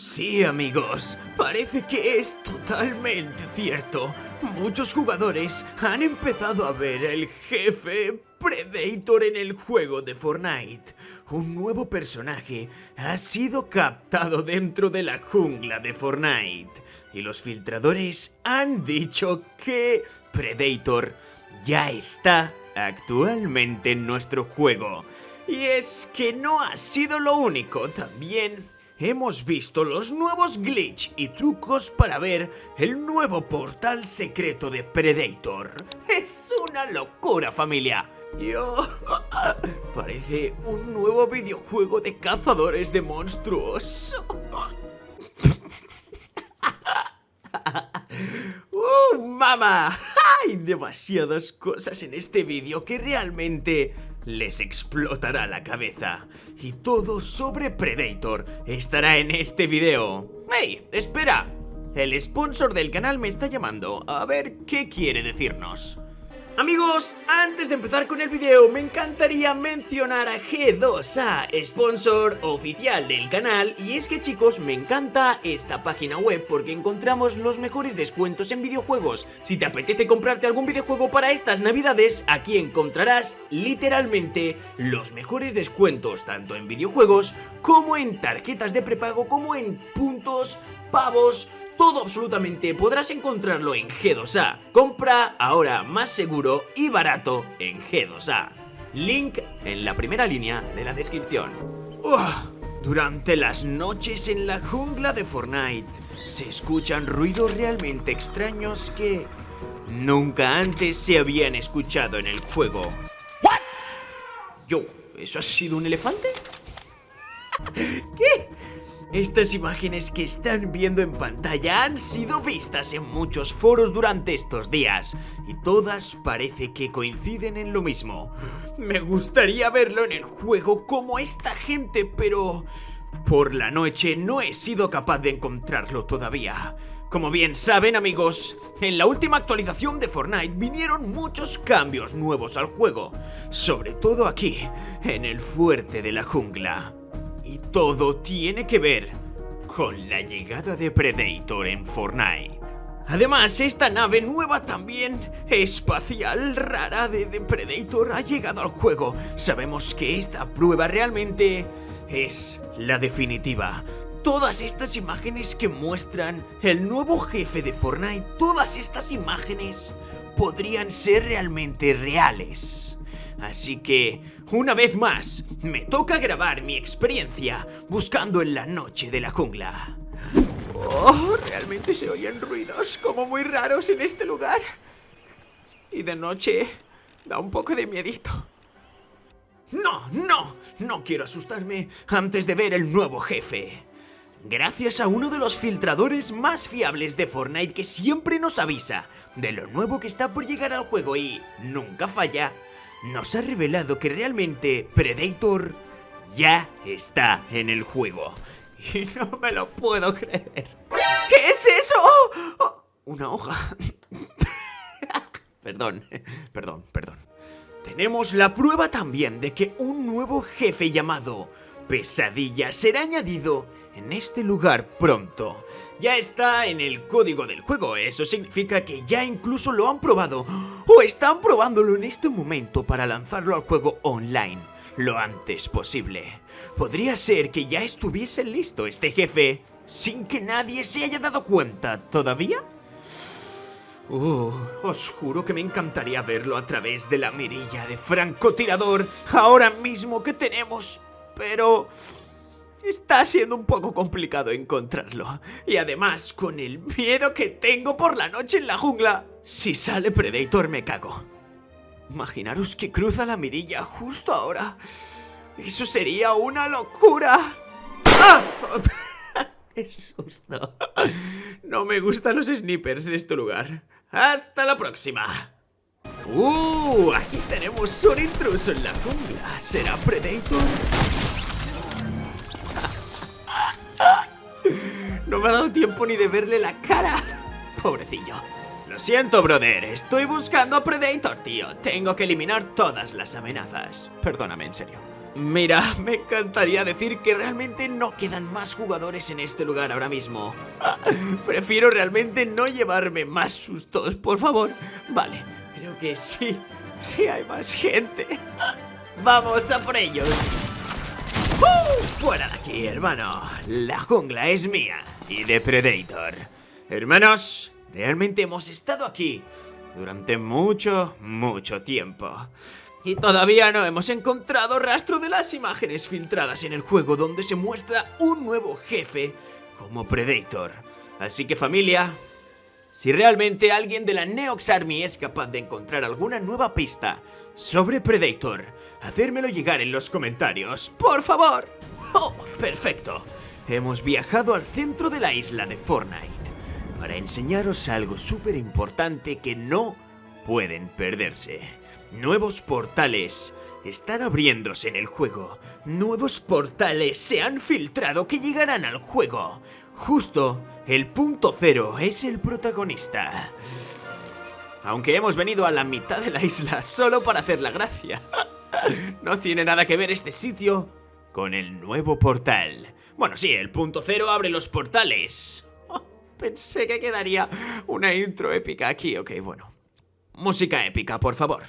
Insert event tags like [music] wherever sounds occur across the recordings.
Sí, amigos, parece que es totalmente cierto. Muchos jugadores han empezado a ver el jefe Predator en el juego de Fortnite. Un nuevo personaje ha sido captado dentro de la jungla de Fortnite. Y los filtradores han dicho que Predator ya está actualmente en nuestro juego. Y es que no ha sido lo único, también hemos visto los nuevos glitch y trucos para ver el nuevo portal secreto de Predator. Es una locura familia. Yo... [laughs] Parece un nuevo videojuego de cazadores de monstruos. ¡Uh, [laughs] mamá! [laughs] Hay demasiadas cosas en este vídeo que realmente les explotará la cabeza. Y todo sobre Predator estará en este video. ¡Hey! ¡Espera! El sponsor del canal me está llamando. A ver qué quiere decirnos. Amigos, antes de empezar con el video me encantaría mencionar a G2A, sponsor oficial del canal y es que chicos me encanta esta página web porque encontramos los mejores descuentos en videojuegos. Si te apetece comprarte algún videojuego para estas navidades, aquí encontrarás literalmente los mejores descuentos tanto en videojuegos como en tarjetas de prepago como en puntos, pavos, todo absolutamente podrás encontrarlo en G2A. Compra ahora más seguro y barato en G2A. Link en la primera línea de la descripción. durante las noches en la jungla de Fortnite se escuchan ruidos realmente extraños que nunca antes se habían escuchado en el juego. ¿What? Yo, ¿eso ha sido un elefante? [laughs] ¿Qué? Estas imágenes que están viendo en pantalla han sido vistas en muchos foros durante estos días y todas parece que coinciden en lo mismo. Me gustaría verlo en el juego como esta gente, pero por la noche no he sido capaz de encontrarlo todavía. Como bien saben amigos, en la última actualización de Fortnite vinieron muchos cambios nuevos al juego, sobre todo aquí, en el fuerte de la jungla. Y todo tiene que ver con la llegada de Predator en Fortnite. Además, esta nave nueva también espacial rara de, Predator ha llegado al juego. Sabemos que esta prueba realmente es la definitiva. Todas estas imágenes que muestran el nuevo jefe de Fortnite, todas estas imágenes podrían ser realmente reales. Así que, una vez más, me toca grabar mi experiencia buscando en la noche de la jungla. Oh, realmente se oyen ruidos como muy raros en este lugar. Y de noche da un poco de miedito. No, no, no quiero asustarme antes de ver el nuevo jefe. Gracias a uno de los filtradores más fiables de Fortnite que siempre nos avisa de lo nuevo que está por llegar al juego y nunca falla, nos ha revelado que realmente Predator ya está en el juego. Y no me lo puedo creer. ¿Qué es eso? Una hoja. [laughs] perdón, perdón, perdón. Tenemos la prueba también de que un nuevo jefe llamado Pesadilla será añadido en este lugar pronto. Ya está en el código del juego, eso significa que ya incluso lo han probado o están probándolo en este momento para lanzarlo al juego online lo antes posible. Podría ser que ya estuviese listo este jefe sin que nadie se haya dado cuenta todavía. Uh, os juro que me encantaría verlo a través de la mirilla de francotirador ahora mismo que tenemos, pero... Está siendo un poco complicado encontrarlo. Y además, con el miedo que tengo por la noche en la jungla, si sale Predator me cago. Imaginaros que cruza la mirilla justo ahora. Eso sería una locura. ¡Ah! [laughs] ¡Qué susto! No me gustan los snipers de este lugar. ¡Hasta la próxima! ¡Uh! Aquí tenemos un intruso en la jungla. ¿Será Predator? No me ha dado tiempo ni de verle la cara. Pobrecillo. Lo siento, brother. Estoy buscando a Predator, tío. Tengo que eliminar todas las amenazas. Perdóname, en serio. Mira, me encantaría decir que realmente no quedan más jugadores en este lugar ahora mismo. [laughs] Prefiero realmente no llevarme más sustos, por favor. Vale, creo que sí, sí hay más gente. [laughs] ¡Vamos a por ellos! ¡Fuera de aquí, hermano! La jungla es mía y de Predator. Hermanos, realmente hemos estado aquí durante mucho, mucho tiempo. Y todavía no hemos encontrado rastro de las imágenes filtradas en el juego donde se muestra un nuevo jefe como Predator. Así que familia, si realmente alguien de la Neox Army es capaz de encontrar alguna nueva pista sobre Predator, hacérmelo llegar en los comentarios, por favor. ¡Oh, perfecto! Hemos viajado al centro de la isla de Fortnite para enseñaros algo súper importante que no pueden perderse. Nuevos portales están abriéndose en el juego. Nuevos portales se han filtrado que llegarán al juego. Justo, el punto cero es el protagonista. Aunque hemos venido a la mitad de la isla solo para hacer la gracia. [laughs] no tiene nada que ver este sitio con el nuevo portal. Bueno, sí, el punto cero abre los portales. [laughs] pensé que quedaría una intro épica aquí. Ok, bueno. Música épica, por favor.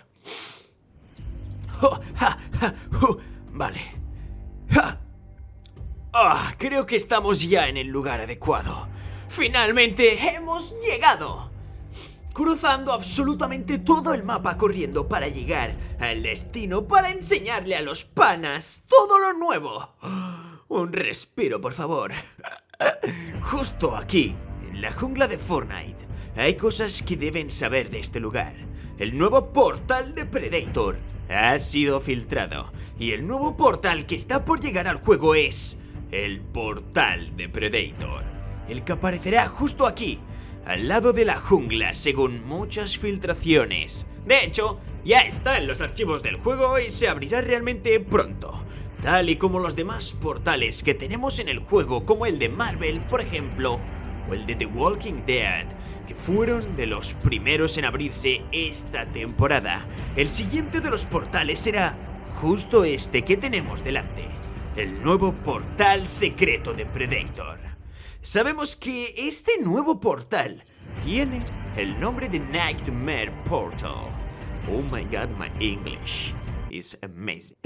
[laughs] Vale. Ah, creo que estamos ya en el lugar adecuado. ¡Finalmente hemos llegado! Cruzando absolutamente todo el mapa corriendo para llegar al destino para enseñarle a los panas todo lo nuevo. Un respiro, por favor. Justo aquí, en la jungla de Fortnite, hay cosas que deben saber de este lugar. El nuevo portal de Predator ha sido filtrado y el nuevo portal que está por llegar al juego es el portal de Predator, el que aparecerá justo aquí, al lado de la jungla según muchas filtraciones. De hecho, ya está en los archivos del juego y se abrirá realmente pronto, tal y como los demás portales que tenemos en el juego como el de Marvel, por ejemplo, o el de The Walking Dead, que fueron de los primeros en abrirse esta temporada. El siguiente de los portales será justo este que tenemos delante, el nuevo portal secreto de Predator. Sabemos que este nuevo portal tiene el nombre de Nightmare Portal. Oh my god, my English is amazing.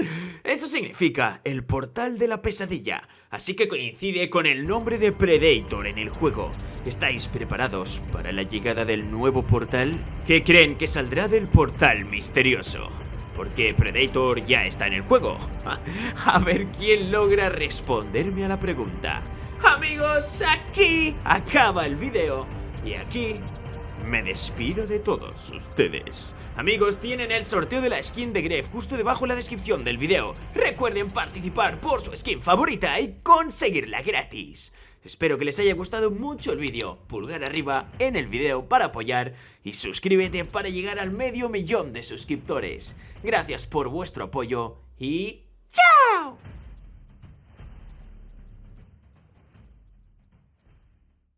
Eso significa el portal de la pesadilla, así que coincide con el nombre de Predator en el juego. ¿Estáis preparados para la llegada del nuevo portal? ¿Qué creen que saldrá del portal misterioso? Porque Predator ya está en el juego. [laughs] A ver quién logra responderme a la pregunta. Amigos, aquí acaba el video. Y aquí me despido de todos ustedes. Amigos, tienen el sorteo de la skin de Gref justo debajo en la descripción del video. Recuerden participar por su skin favorita y conseguirla gratis. Espero que les haya gustado mucho el vídeo. Pulgar arriba en el video para apoyar y suscríbete para llegar al medio millón de suscriptores. Gracias por vuestro apoyo y ¡chao!